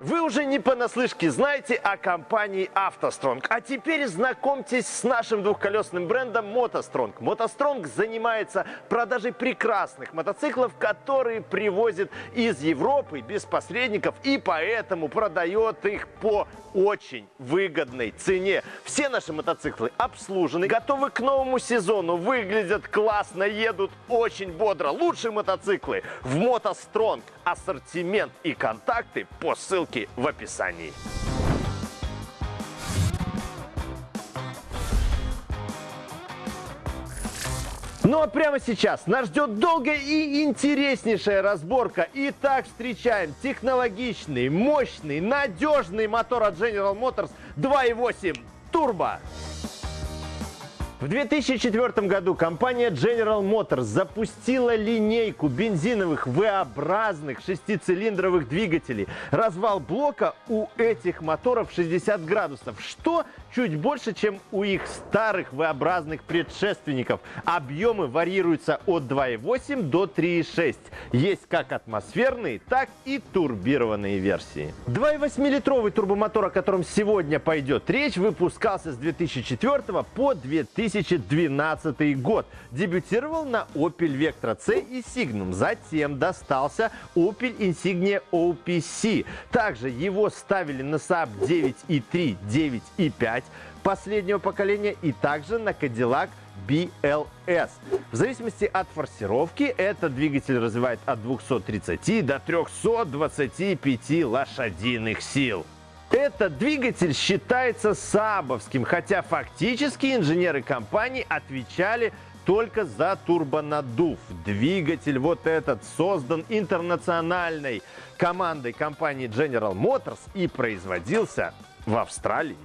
Вы уже не понаслышке знаете о компании автостронг, а теперь знакомьтесь с нашим двухколесным брендом мотостронг. мотостронг занимается продажей прекрасных мотоциклов, которые привозит из Европы без посредников и поэтому продает их по очень выгодной цене. Все наши мотоциклы обслужены, готовы к новому сезону, выглядят классно, едут очень бодро. Лучшие мотоциклы в мотостронг. Ассортимент и контакты по ссылке ссылки в описании. Ну а прямо сейчас нас ждет долгая и интереснейшая разборка. Итак, встречаем технологичный, мощный, надежный мотор от General Motors 2.8 Turbo. В 2004 году компания General Motors запустила линейку бензиновых V-образных шестицилиндровых двигателей. Развал блока у этих моторов 60 градусов, что чуть больше, чем у их старых V-образных предшественников. Объемы варьируются от 2,8 до 3,6. Есть как атмосферные, так и турбированные версии. 2,8-литровый турбомотор, о котором сегодня пойдет речь, выпускался с 2004 по 2000 2012 год. Дебютировал на Opel Vectra C и Signum. Затем достался Opel Insignia OPC. Также его ставили на Saab 9.3, 9.5 последнего поколения и также на Cadillac BLS. В зависимости от форсировки, этот двигатель развивает от 230 до 325 лошадиных сил. Этот двигатель считается сабовским, хотя фактически инженеры компании отвечали только за турбонаддув. Двигатель вот этот создан интернациональной командой компании General Motors и производился в Австралии.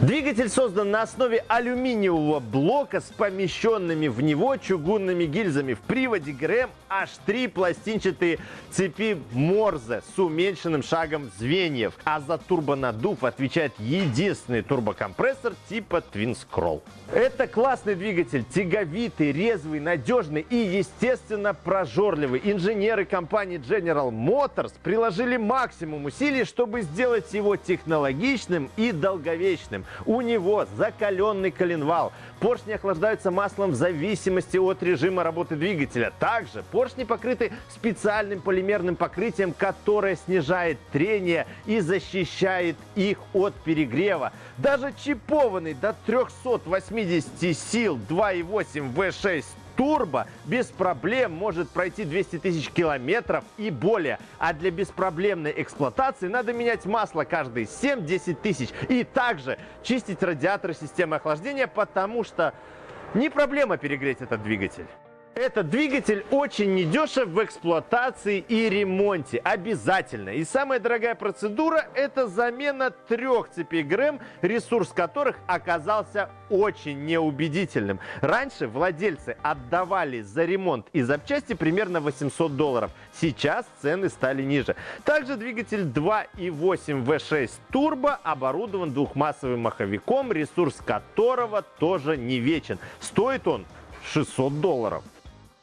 Двигатель создан на основе алюминиевого блока с помещенными в него чугунными гильзами. В приводе ГРМ аж три пластинчатые цепи Морзе с уменьшенным шагом звеньев. А за турбонаддув отвечает единственный турбокомпрессор типа Twin Scroll. Это классный двигатель, тяговитый, резвый, надежный и, естественно, прожорливый. Инженеры компании General Motors приложили максимум усилий, чтобы сделать его технологичным и долговечным. У него закаленный коленвал. Поршни охлаждаются маслом в зависимости от режима работы двигателя. Также поршни покрыты специальным полимерным покрытием, которое снижает трение и защищает их от перегрева. Даже чипованный до 380 сил 2.8 V6 турбо без проблем может пройти 200 тысяч километров и более. А для беспроблемной эксплуатации надо менять масло каждые 7-10 тысяч. И также чистить радиаторы системы охлаждения, потому что не проблема перегреть этот двигатель. Этот двигатель очень недешев в эксплуатации и ремонте. Обязательно. И самая дорогая процедура – это замена трех цепей ГРМ, ресурс которых оказался очень неубедительным. Раньше владельцы отдавали за ремонт и запчасти примерно 800 долларов. Сейчас цены стали ниже. Также двигатель 2.8 V6 турбо оборудован двухмассовым маховиком, ресурс которого тоже не вечен. Стоит он 600 долларов.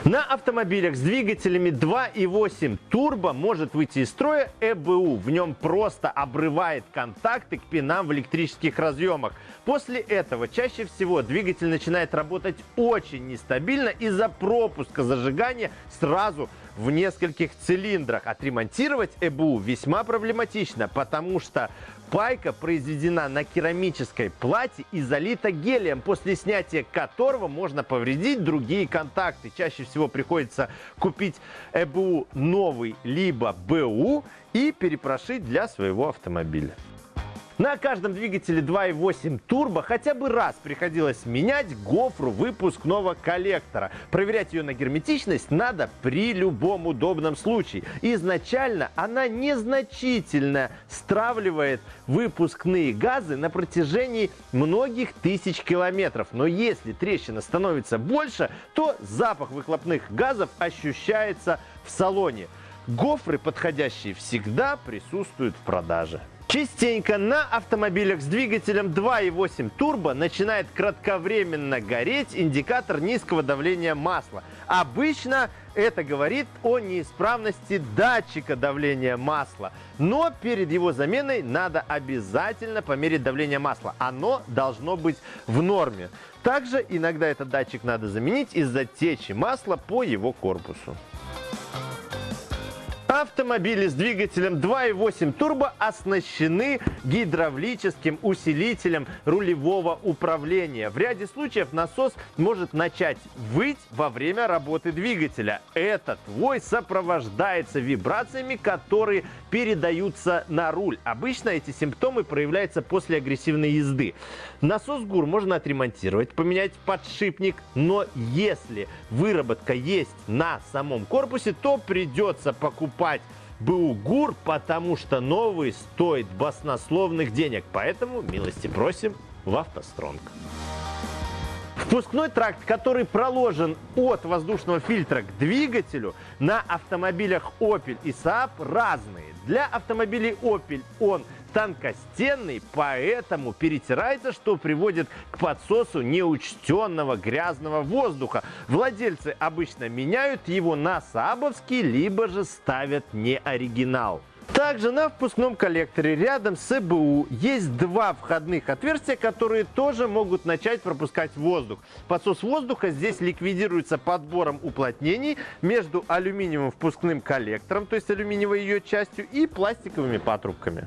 На автомобилях с двигателями 2.8 турбо может выйти из строя ЭБУ. В нем просто обрывает контакты к пинам в электрических разъемах. После этого чаще всего двигатель начинает работать очень нестабильно из-за пропуска зажигания сразу в нескольких цилиндрах. Отремонтировать ЭБУ весьма проблематично, потому что пайка произведена на керамической плате и залита гелием, после снятия которого можно повредить другие контакты. Чаще всего приходится купить ЭБУ новый, либо БУ и перепрошить для своего автомобиля. На каждом двигателе 2.8 турбо хотя бы раз приходилось менять гофру выпускного коллектора. Проверять ее на герметичность надо при любом удобном случае. Изначально она незначительно стравливает выпускные газы на протяжении многих тысяч километров. Но если трещина становится больше, то запах выхлопных газов ощущается в салоне. Гофры подходящие всегда присутствуют в продаже. Частенько на автомобилях с двигателем 2.8 турбо начинает кратковременно гореть индикатор низкого давления масла. Обычно это говорит о неисправности датчика давления масла. Но перед его заменой надо обязательно померить давление масла. Оно должно быть в норме. Также иногда этот датчик надо заменить из-за течи масла по его корпусу. Автомобили с двигателем 2.8 турбо оснащены гидравлическим усилителем рулевого управления. В ряде случаев насос может начать выть во время работы двигателя. Этот вой сопровождается вибрациями, которые передаются на руль. Обычно эти симптомы проявляются после агрессивной езды. Насос ГУР можно отремонтировать, поменять подшипник, но если выработка есть на самом корпусе, то придется покупать покупать БУ ГУР, потому что новый стоит баснословных денег. Поэтому милости просим в автостронг. Впускной тракт, который проложен от воздушного фильтра к двигателю, на автомобилях Opel и Saab разные. Для автомобилей Opel он тонкостенный, поэтому перетирается, что приводит к подсосу неучтенного грязного воздуха. Владельцы обычно меняют его на сабовский, либо же ставят не оригинал. Также на впускном коллекторе рядом с ЭБУ есть два входных отверстия, которые тоже могут начать пропускать воздух. Подсос воздуха здесь ликвидируется подбором уплотнений между алюминиевым впускным коллектором, то есть алюминиевой ее частью, и пластиковыми патрубками.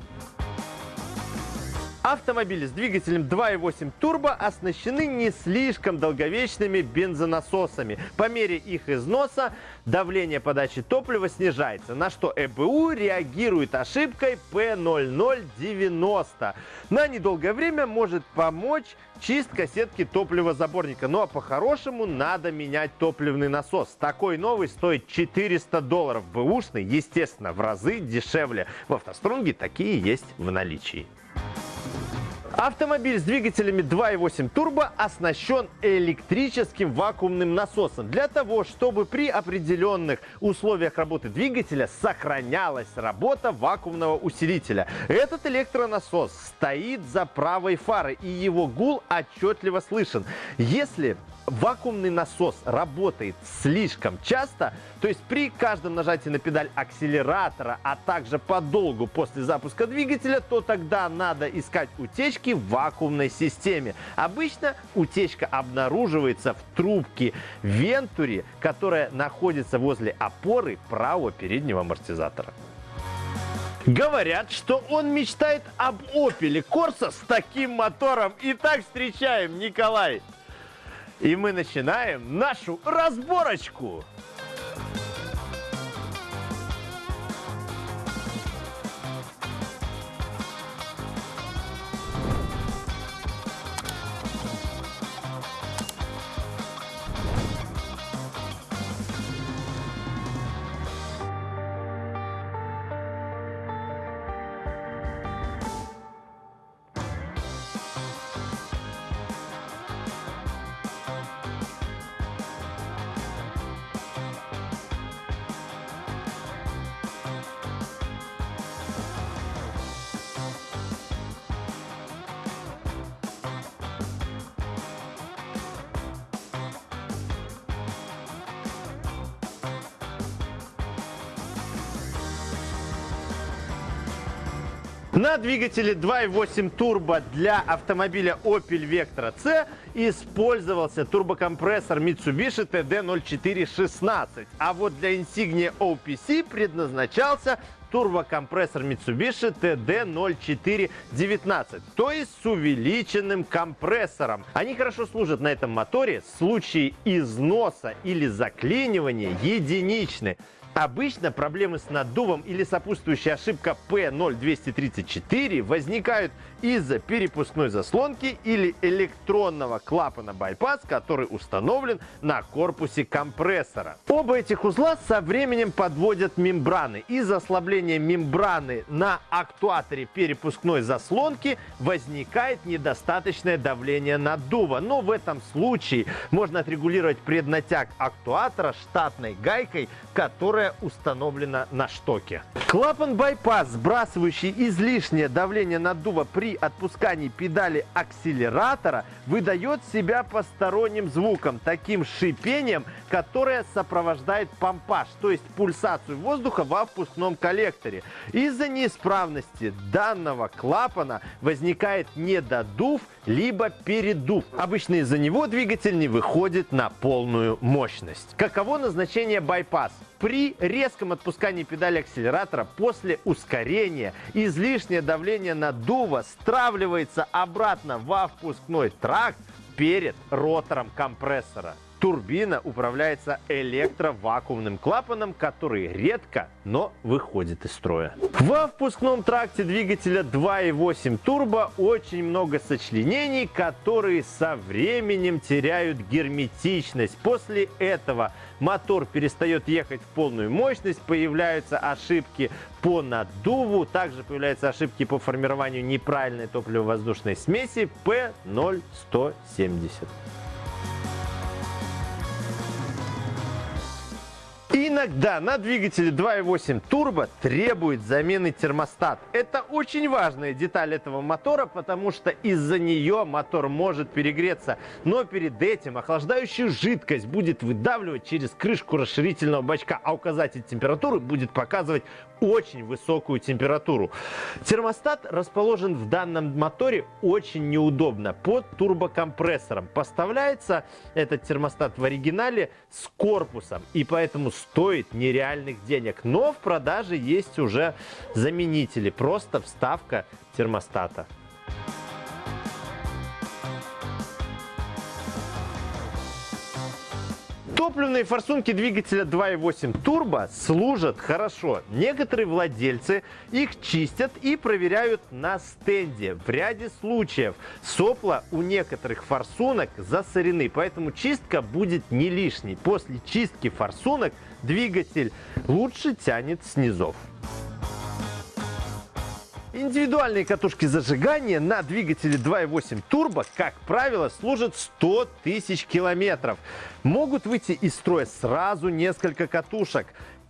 Автомобили с двигателем 2.8 турбо оснащены не слишком долговечными бензонасосами. По мере их износа давление подачи топлива снижается, на что ЭБУ реагирует ошибкой P0090. На недолгое время может помочь чистка сетки топливозаборника. Ну а по-хорошему надо менять топливный насос. Такой новый стоит 400 долларов. Бэушный, естественно, в разы дешевле. В автострунге такие есть в наличии. Автомобиль с двигателями 2.8 турбо оснащен электрическим вакуумным насосом для того, чтобы при определенных условиях работы двигателя сохранялась работа вакуумного усилителя. Этот электронасос стоит за правой фарой и его гул отчетливо слышен. Если вакуумный насос работает слишком часто, то есть при каждом нажатии на педаль акселератора, а также подолгу после запуска двигателя, то тогда надо искать утечки в вакуумной системе. Обычно утечка обнаруживается в трубке Вентури, которая находится возле опоры правого переднего амортизатора. Говорят, что он мечтает об Opel Corsa с таким мотором. Итак, встречаем Николай. И мы начинаем нашу разборочку. На двигателе 2.8 турбо для автомобиля Opel Vectra C использовался турбокомпрессор Mitsubishi TD0416. А вот для Insignia OPC предназначался турбокомпрессор Mitsubishi TD0419, то есть с увеличенным компрессором. Они хорошо служат на этом моторе. Случаи износа или заклинивания единичны. Обычно проблемы с наддувом или сопутствующая ошибка P0234 возникают из-за перепускной заслонки или электронного клапана байпас, который установлен на корпусе компрессора. Оба этих узла со временем подводят мембраны. Из-за ослабления мембраны на актуаторе перепускной заслонки возникает недостаточное давление наддува. Но в этом случае можно отрегулировать преднатяг актуатора штатной гайкой, которая установлена на штоке. Клапан байпас, сбрасывающий излишнее давление наддува при отпускании педали акселератора, выдает себя посторонним звуком, таким шипением, которое сопровождает помпаж, то есть пульсацию воздуха во впускном коллекторе. Из-за неисправности данного клапана возникает недодув, либо передув. Обычно из-за него двигатель не выходит на полную мощность. Каково назначение байпас? При резком отпускании педали акселератора после ускорения излишнее давление наддува стравливается обратно во впускной тракт перед ротором компрессора. Турбина управляется электровакуумным клапаном, который редко, но выходит из строя. Во впускном тракте двигателя 2.8 турбо очень много сочленений, которые со временем теряют герметичность. После этого мотор перестает ехать в полную мощность, появляются ошибки по наддуву, также появляются ошибки по формированию неправильной топливо-воздушной смеси P0170. Иногда на двигателе 2.8 турбо требует замены термостат. Это очень важная деталь этого мотора, потому что из-за нее мотор может перегреться. Но перед этим охлаждающую жидкость будет выдавливать через крышку расширительного бачка, а указатель температуры будет показывать очень высокую температуру. Термостат расположен в данном моторе очень неудобно под турбокомпрессором. Поставляется этот термостат в оригинале с корпусом и поэтому стоит нереальных денег. Но в продаже есть уже заменители, просто вставка термостата. Топливные форсунки двигателя 2.8 турбо служат хорошо. Некоторые владельцы их чистят и проверяют на стенде. В ряде случаев сопла у некоторых форсунок засорены, поэтому чистка будет не лишней. После чистки форсунок двигатель лучше тянет снизов. Индивидуальные катушки зажигания на двигателе 2.8 турбо, как правило, служат 100 тысяч километров. Могут выйти из строя сразу несколько катушек.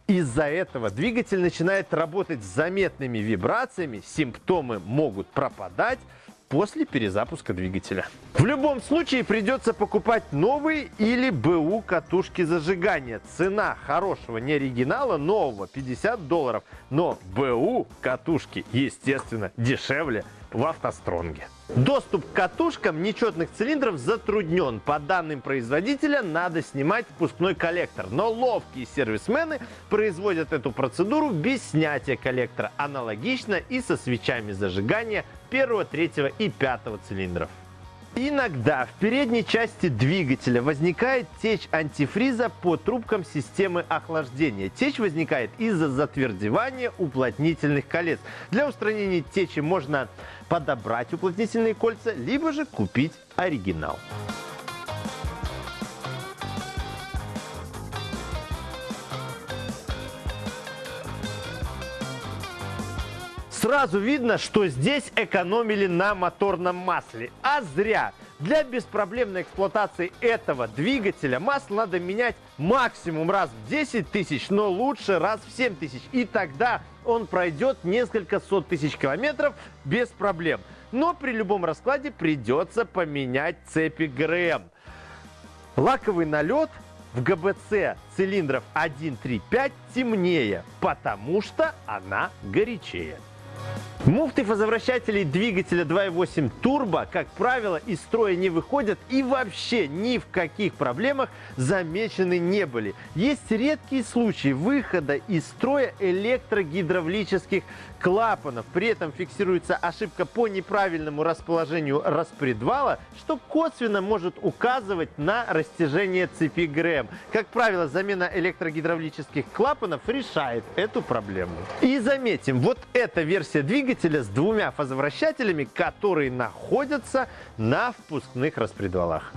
Из-за этого двигатель начинает работать с заметными вибрациями, симптомы могут пропадать, после перезапуска двигателя. В любом случае придется покупать новые или БУ катушки зажигания. Цена хорошего не оригинала нового 50 долларов, но БУ катушки естественно дешевле в автостронге. Доступ к катушкам нечетных цилиндров затруднен. По данным производителя, надо снимать впускной коллектор. Но ловкие сервисмены производят эту процедуру без снятия коллектора. Аналогично и со свечами зажигания первого, третьего и пятого цилиндров. Иногда в передней части двигателя возникает течь антифриза по трубкам системы охлаждения. Течь возникает из-за затвердевания уплотнительных колец. Для устранения течи можно подобрать уплотнительные кольца, либо же купить оригинал. Сразу видно, что здесь экономили на моторном масле. А зря. Для беспроблемной эксплуатации этого двигателя масло надо менять максимум раз в 10 тысяч, но лучше раз в 7 тысяч. И тогда он пройдет несколько сот тысяч километров без проблем. Но при любом раскладе придется поменять цепи ГРМ. Лаковый налет в ГБЦ цилиндров 1, 3, 5 темнее, потому что она горячее. Муфты фазовращателей двигателя 2.8 турбо, как правило, из строя не выходят и вообще ни в каких проблемах замечены не были. Есть редкие случаи выхода из строя электрогидравлических клапанов. При этом фиксируется ошибка по неправильному расположению распредвала, что косвенно может указывать на растяжение цепи ГРМ. Как правило, замена электрогидравлических клапанов решает эту проблему. И заметим, вот эта версия двигателя с двумя фазовращателями, которые находятся на впускных распредвалах.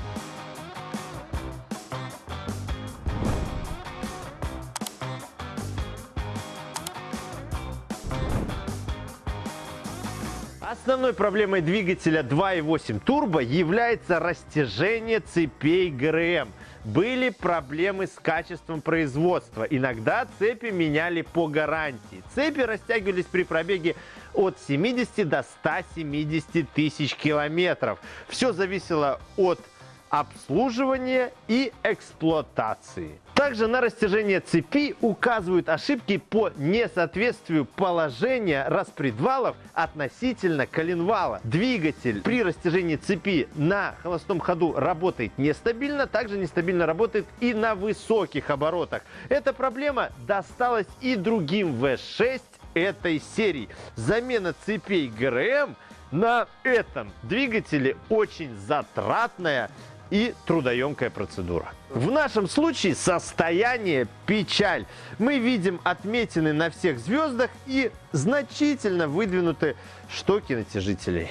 Основной проблемой двигателя 2.8 турбо является растяжение цепей ГРМ. были проблемы с качеством производства. Иногда цепи меняли по гарантии. Цепи растягивались при пробеге от 70 до 170 тысяч километров. Все зависело от обслуживания и эксплуатации. Также на растяжение цепи указывают ошибки по несоответствию положения распредвалов относительно коленвала. Двигатель при растяжении цепи на холостом ходу работает нестабильно, также нестабильно работает и на высоких оборотах. Эта проблема досталась и другим V6 этой серии. Замена цепей ГРМ на этом двигателе очень затратная и трудоемкая процедура. В нашем случае состояние печаль. Мы видим отметины на всех звездах и значительно выдвинуты штоки натяжителей.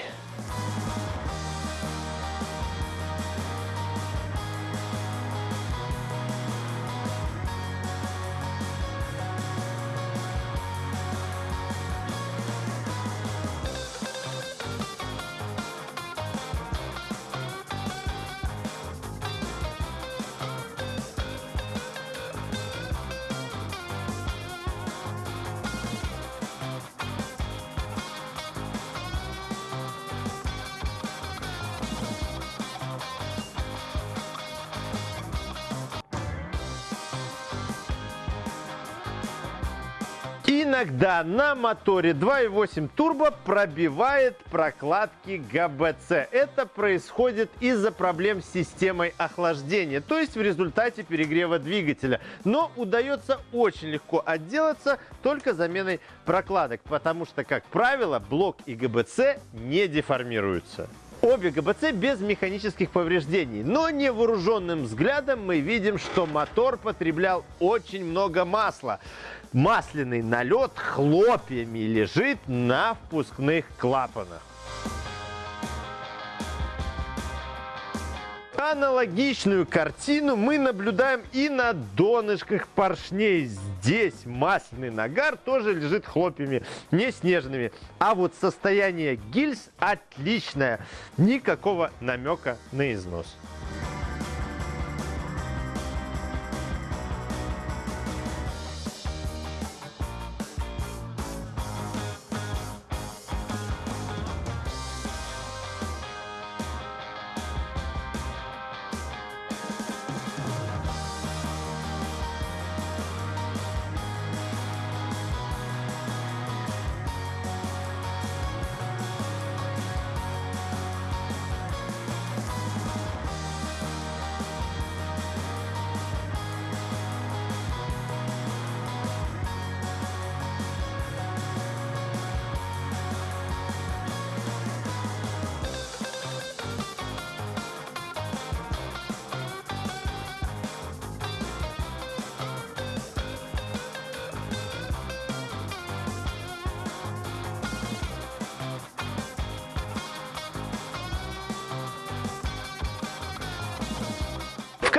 Иногда на моторе 2.8 турбо пробивает прокладки ГБЦ. Это происходит из-за проблем с системой охлаждения, то есть в результате перегрева двигателя. Но удается очень легко отделаться только заменой прокладок, потому что, как правило, блок и ГБЦ не деформируются. Обе ГБЦ без механических повреждений, но невооруженным взглядом мы видим, что мотор потреблял очень много масла масляный налет хлопьями лежит на впускных клапанах. Аналогичную картину мы наблюдаем и на донышках поршней. Здесь масляный нагар тоже лежит хлопьями, не снежными. А вот состояние гильз отличное. Никакого намека на износ.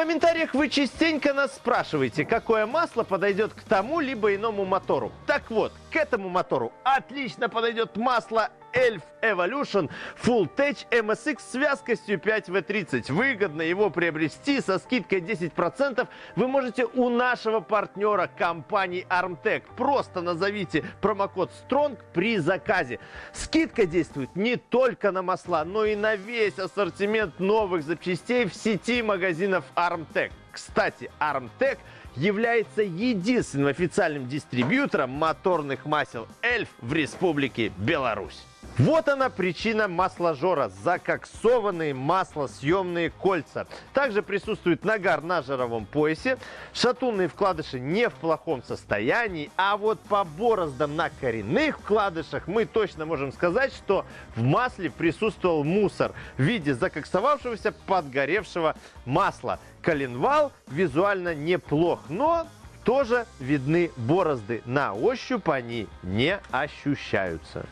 Комментариях вы частенько нас спрашиваете, какое масло подойдет к тому либо иному мотору. Так вот, к этому мотору отлично подойдет масло Elf Evolution Full Tech MSX с вязкостью 5W30. Выгодно его приобрести со скидкой 10% вы можете у нашего партнера компании Armtech. Просто назовите промокод STRONG при заказе. Скидка действует не только на масла, но и на весь ассортимент новых запчастей в сети магазинов Armtech. Кстати, Armtech является единственным официальным дистрибьютором моторных масел Эльф в Республике Беларусь. Вот она причина масложора – закоксованные маслосъемные кольца. Также присутствует нагар на жировом поясе, шатунные вкладыши не в плохом состоянии, а вот по бороздам на коренных вкладышах мы точно можем сказать, что в масле присутствовал мусор в виде закоксовавшегося подгоревшего масла. Коленвал визуально неплох, но тоже видны борозды. На ощупь они не ощущаются.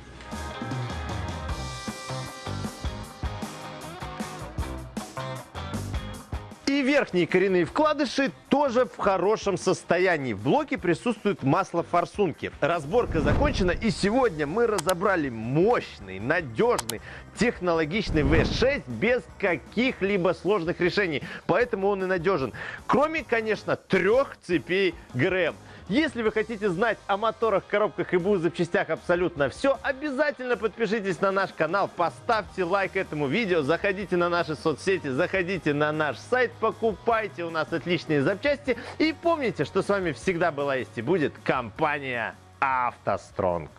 И верхние коренные вкладыши тоже в хорошем состоянии. В блоке присутствует масло форсунки. Разборка закончена и сегодня мы разобрали мощный, надежный, технологичный V6 без каких-либо сложных решений. Поэтому он и надежен. Кроме, конечно, трех цепей ГРМ. Если вы хотите знать о моторах, коробках и БУ запчастях абсолютно все, обязательно подпишитесь на наш канал, поставьте лайк этому видео, заходите на наши соцсети, заходите на наш сайт, покупайте у нас отличные запчасти и помните, что с вами всегда была есть и будет компания «АвтоСтронг».